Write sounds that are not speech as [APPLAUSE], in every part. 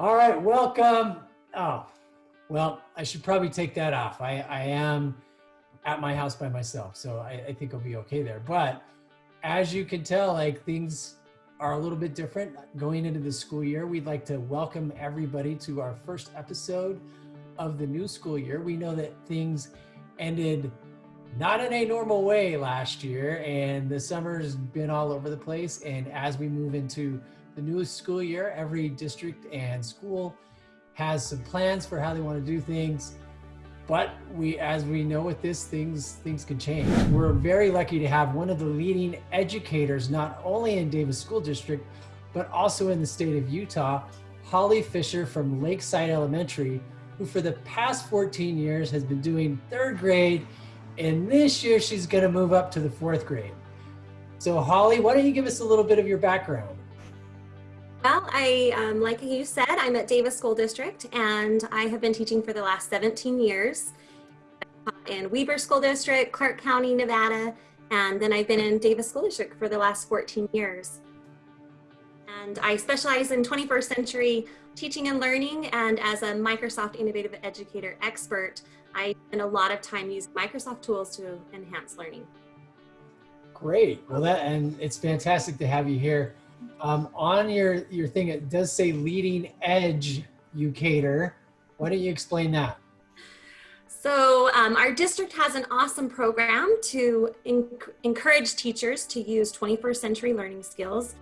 All right, welcome. Oh, well, I should probably take that off. I, I am at my house by myself, so I, I think I'll be okay there. But as you can tell, like things are a little bit different going into the school year. We'd like to welcome everybody to our first episode of the new school year. We know that things ended not in a normal way last year, and the summer's been all over the place. And as we move into the new school year, every district and school has some plans for how they want to do things. But we, as we know with this, things things can change. We're very lucky to have one of the leading educators, not only in Davis School District, but also in the state of Utah, Holly Fisher from Lakeside Elementary, who for the past 14 years has been doing third grade, and this year she's gonna move up to the fourth grade. So Holly, why don't you give us a little bit of your background? I, um, like you said, I'm at Davis School District and I have been teaching for the last 17 years in Weber School District, Clark County, Nevada, and then I've been in Davis School District for the last 14 years. And I specialize in 21st century teaching and learning and as a Microsoft Innovative Educator expert, I spend a lot of time using Microsoft tools to enhance learning. Great. Well, that and it's fantastic to have you here. Um, on your, your thing, it does say leading edge educator. Why don't you explain that? So um, our district has an awesome program to encourage teachers to use 21st century learning skills,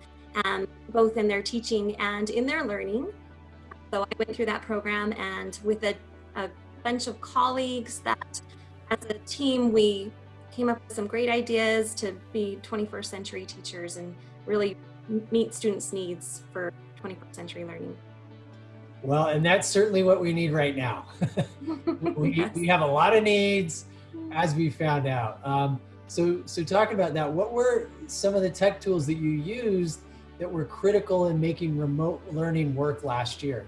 um, both in their teaching and in their learning. So I went through that program and with a, a bunch of colleagues that as a team, we came up with some great ideas to be 21st century teachers and really meet students' needs for 21st century learning. Well, and that's certainly what we need right now. [LAUGHS] we, yes. we have a lot of needs, as we found out. Um, so, so talking about that, what were some of the tech tools that you used that were critical in making remote learning work last year?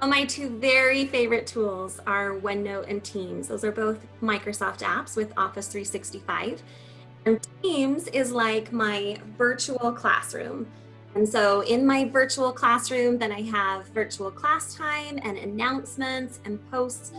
Well, my two very favorite tools are OneNote and Teams. Those are both Microsoft apps with Office 365. And Teams is like my virtual classroom. And so in my virtual classroom, then I have virtual class time and announcements and posts.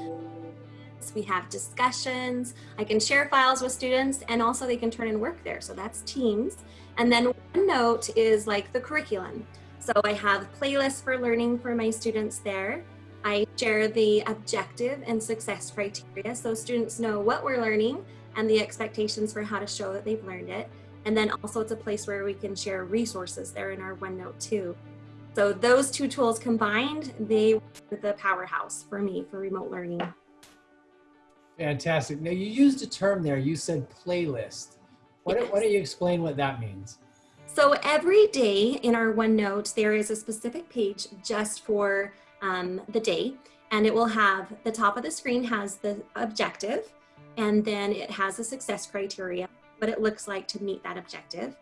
We have discussions. I can share files with students and also they can turn in work there. So that's Teams. And then OneNote is like the curriculum. So I have playlists for learning for my students there. I share the objective and success criteria so students know what we're learning and the expectations for how to show that they've learned it. And then also it's a place where we can share resources there in our OneNote too. So those two tools combined, they were the powerhouse for me for remote learning. Fantastic. Now you used a term there, you said playlist. Why don't, why don't you explain what that means? So every day in our OneNote, there is a specific page just for um, the day and it will have the top of the screen has the objective and then it has a success criteria, what it looks like to meet that objective.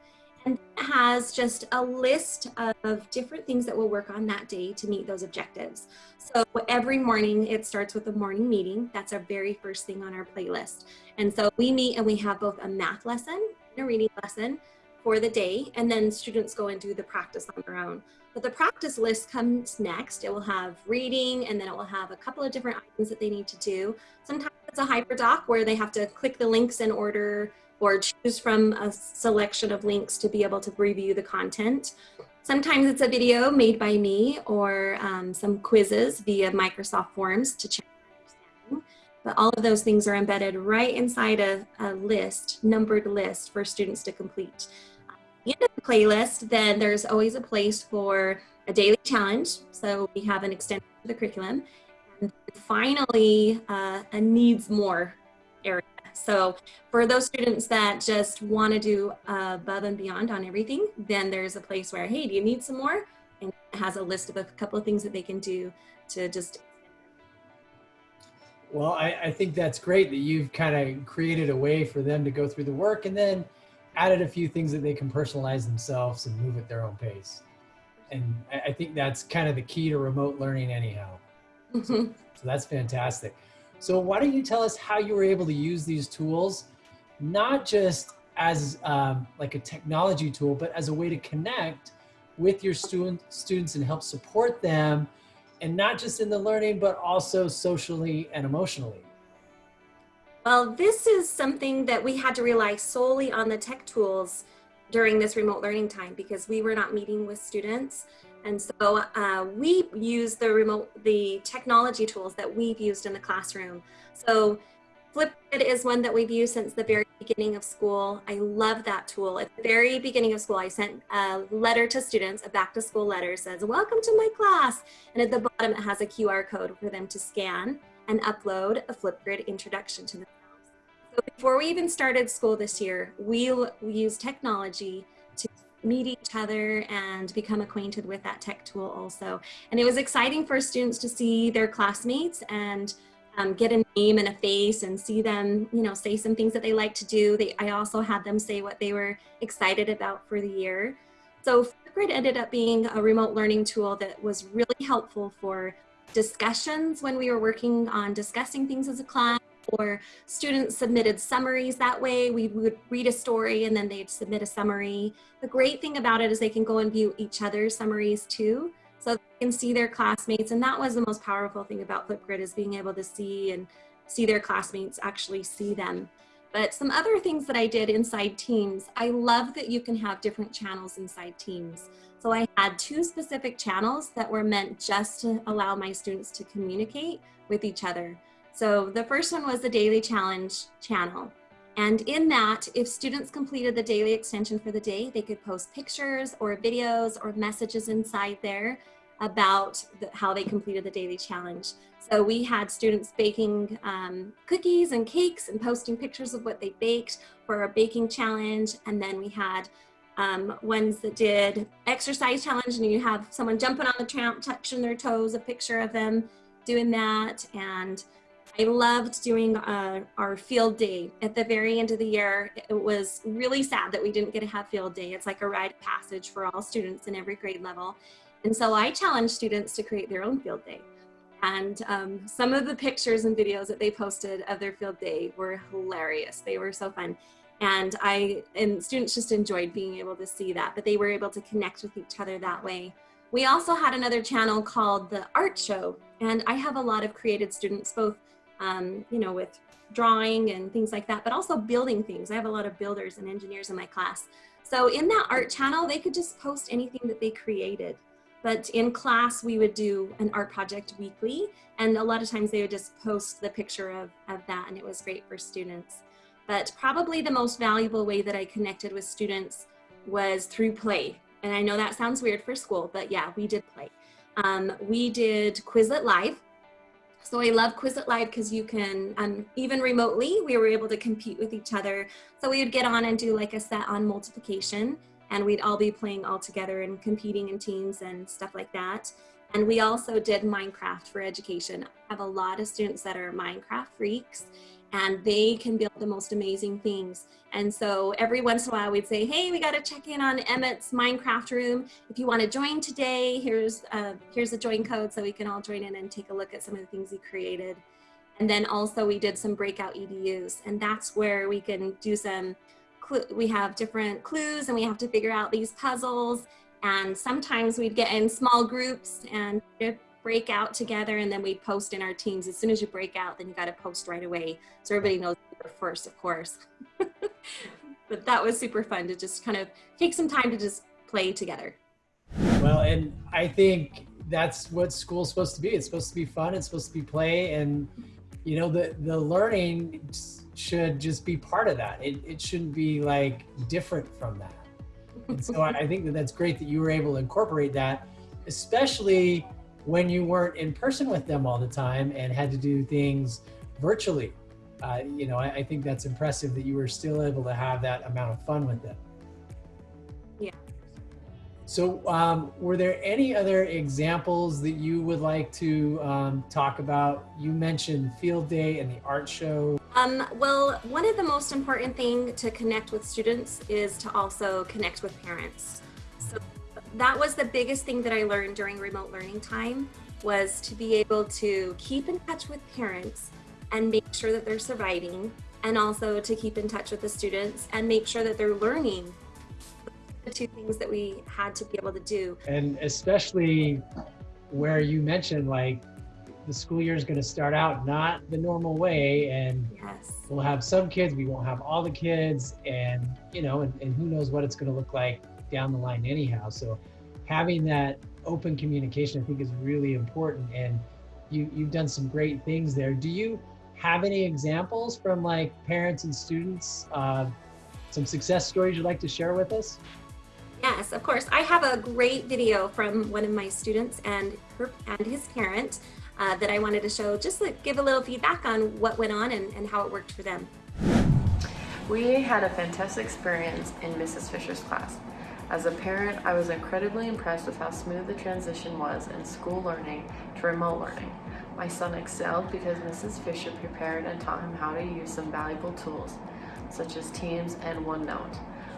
And it has just a list of different things that we'll work on that day to meet those objectives. So every morning it starts with a morning meeting. That's our very first thing on our playlist. And so we meet and we have both a math lesson and a reading lesson for the day. And then students go and do the practice on their own. But the practice list comes next. It will have reading and then it will have a couple of different items that they need to do. Sometimes it's a hyperdoc where they have to click the links in order or choose from a selection of links to be able to review the content. Sometimes it's a video made by me or um, some quizzes via Microsoft Forms to check. But all of those things are embedded right inside a, a list, numbered list for students to complete the end of the playlist, then there's always a place for a daily challenge. So we have an extension of the curriculum. Finally, uh, a needs more area. So for those students that just want to do above and beyond on everything, then there's a place where, hey, do you need some more? And it has a list of a couple of things that they can do to just well, I, I think that's great that you've kind of created a way for them to go through the work and then added a few things that they can personalize themselves and move at their own pace. And I think that's kind of the key to remote learning anyhow. Mm -hmm. so, so, that's fantastic. So why don't you tell us how you were able to use these tools, not just as um, like a technology tool, but as a way to connect with your student, students and help support them and not just in the learning, but also socially and emotionally? Well, this is something that we had to rely solely on the tech tools during this remote learning time because we were not meeting with students. And so uh, we use the remote, the technology tools that we've used in the classroom. So Flipgrid is one that we've used since the very beginning of school. I love that tool. At the very beginning of school, I sent a letter to students, a back to school letter says, welcome to my class. And at the bottom, it has a QR code for them to scan and upload a Flipgrid introduction to themselves. So before we even started school this year, we, we used technology to meet each other and become acquainted with that tech tool also. And it was exciting for students to see their classmates and um, get a name and a face and see them, you know, say some things that they like to do. They, I also had them say what they were excited about for the year. So Flipgrid ended up being a remote learning tool that was really helpful for discussions when we were working on discussing things as a class or students submitted summaries that way. We would read a story and then they'd submit a summary. The great thing about it is they can go and view each other's summaries too. So they can see their classmates. And that was the most powerful thing about Flipgrid is being able to see and see their classmates actually see them. But some other things that I did inside Teams, I love that you can have different channels inside Teams. So I had two specific channels that were meant just to allow my students to communicate with each other. So the first one was the daily challenge channel. And in that, if students completed the daily extension for the day, they could post pictures or videos or messages inside there about the, how they completed the daily challenge. So we had students baking um, cookies and cakes and posting pictures of what they baked for a baking challenge. And then we had um, ones that did exercise challenge and you have someone jumping on the tramp, touching their toes, a picture of them doing that. And I loved doing uh, our field day at the very end of the year. It was really sad that we didn't get to have field day. It's like a rite of passage for all students in every grade level. And so I challenged students to create their own field day. And um, some of the pictures and videos that they posted of their field day were hilarious. They were so fun. And I, and students just enjoyed being able to see that, but they were able to connect with each other that way. We also had another channel called the art show. And I have a lot of creative students, both um, you know, with drawing and things like that, but also building things. I have a lot of builders and engineers in my class. So in that art channel, they could just post anything that they created. But in class, we would do an art project weekly. And a lot of times they would just post the picture of, of that and it was great for students. But probably the most valuable way that I connected with students was through play. And I know that sounds weird for school, but yeah, we did play. Um, we did Quizlet Live, so I love Quizlet Live because you can, um, even remotely, we were able to compete with each other. So we would get on and do like a set on multiplication and we'd all be playing all together and competing in teams and stuff like that. And we also did Minecraft for education. I have a lot of students that are Minecraft freaks and they can build the most amazing things. And so every once in a while we'd say, hey, we got to check in on Emmett's Minecraft room. If you want to join today, here's, uh, here's a join code so we can all join in and take a look at some of the things he created. And then also we did some breakout EDUs and that's where we can do some, we have different clues and we have to figure out these puzzles. And sometimes we'd get in small groups and break out together and then we post in our teams. As soon as you break out, then you got to post right away. So everybody knows you're first, of course. [LAUGHS] but that was super fun to just kind of take some time to just play together. Well, and I think that's what school's supposed to be. It's supposed to be fun. It's supposed to be play. And, you know, the, the learning should just be part of that. It, it shouldn't be like different from that. And so [LAUGHS] I think that that's great that you were able to incorporate that, especially when you weren't in person with them all the time and had to do things virtually. Uh, you know, I, I, think that's impressive that you were still able to have that amount of fun with them. Yeah. So um, were there any other examples that you would like to um, talk about? You mentioned field day and the art show. Um, well, one of the most important thing to connect with students is to also connect with parents. That was the biggest thing that I learned during remote learning time was to be able to keep in touch with parents and make sure that they're surviving and also to keep in touch with the students and make sure that they're learning the two things that we had to be able to do. And especially where you mentioned like the school year is going to start out not the normal way and Yes. we'll have some kids we won't have all the kids and you know and, and who knows what it's going to look like down the line anyhow so having that open communication i think is really important and you you've done some great things there do you have any examples from like parents and students uh, some success stories you'd like to share with us Yes, of course. I have a great video from one of my students and her and his parent uh, that I wanted to show, just to give a little feedback on what went on and, and how it worked for them. We had a fantastic experience in Mrs. Fisher's class. As a parent, I was incredibly impressed with how smooth the transition was in school learning to remote learning. My son excelled because Mrs. Fisher prepared and taught him how to use some valuable tools, such as Teams and OneNote.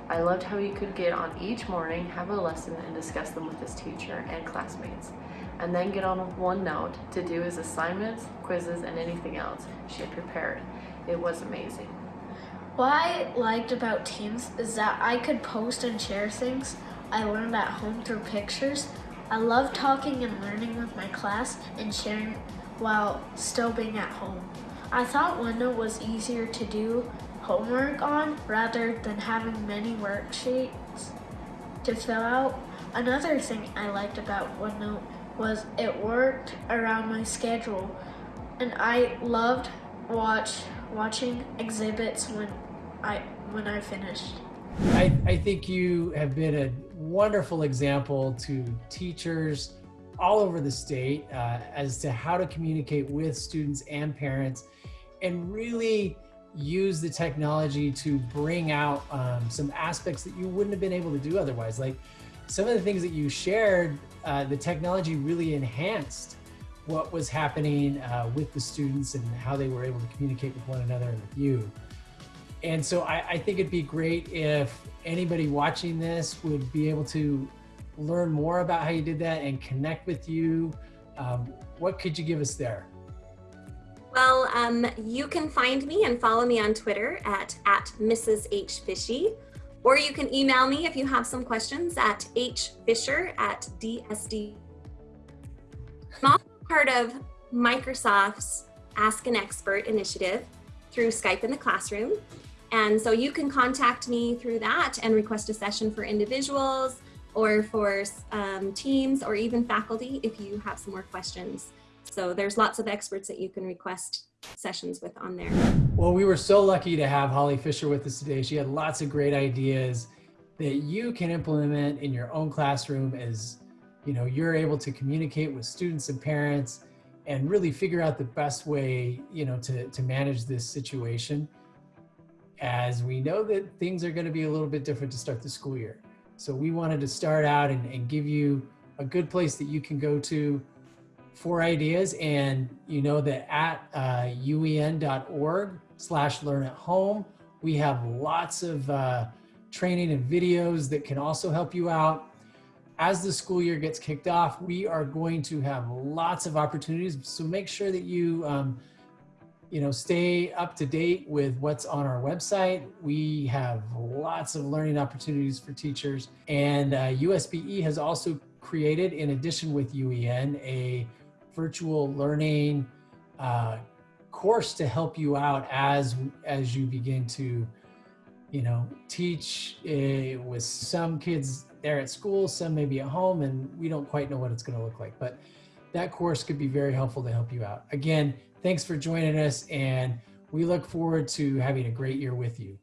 I loved how he could get on each morning, have a lesson, and discuss them with his teacher and classmates, and then get on OneNote to do his assignments, quizzes, and anything else she had prepared. It was amazing. What I liked about Teams is that I could post and share things I learned at home through pictures. I love talking and learning with my class and sharing while still being at home. I thought OneNote was easier to do homework on rather than having many worksheets to fill out. Another thing I liked about OneNote was it worked around my schedule and I loved watch watching exhibits when I when I finished. I, I think you have been a wonderful example to teachers all over the state uh, as to how to communicate with students and parents and really use the technology to bring out um, some aspects that you wouldn't have been able to do otherwise. Like some of the things that you shared, uh, the technology really enhanced what was happening uh, with the students and how they were able to communicate with one another and with you. And so I, I think it'd be great if anybody watching this would be able to learn more about how you did that and connect with you. Um, what could you give us there? Well, um, you can find me and follow me on Twitter at, at Mrs. H. Fishy, or you can email me if you have some questions at hfisher at dsd. Part of Microsoft's Ask an Expert initiative through Skype in the Classroom. And so you can contact me through that and request a session for individuals or for um, teams or even faculty if you have some more questions. So there's lots of experts that you can request sessions with on there. Well, we were so lucky to have Holly Fisher with us today. She had lots of great ideas that you can implement in your own classroom as you know you're able to communicate with students and parents and really figure out the best way you know to, to manage this situation as we know that things are going to be a little bit different to start the school year. So we wanted to start out and, and give you a good place that you can go to for ideas and you know that at uh, uen.org slash learn at home we have lots of uh, training and videos that can also help you out as the school year gets kicked off we are going to have lots of opportunities. So make sure that you um, you know stay up to date with what's on our website. We have lots of learning opportunities for teachers. And uh, usbe has also created in addition with uen a virtual learning uh, course to help you out as as you begin to you know teach uh, with some kids there at school some may be at home and we don't quite know what it's going to look like but that course could be very helpful to help you out. Again thanks for joining us and we look forward to having a great year with you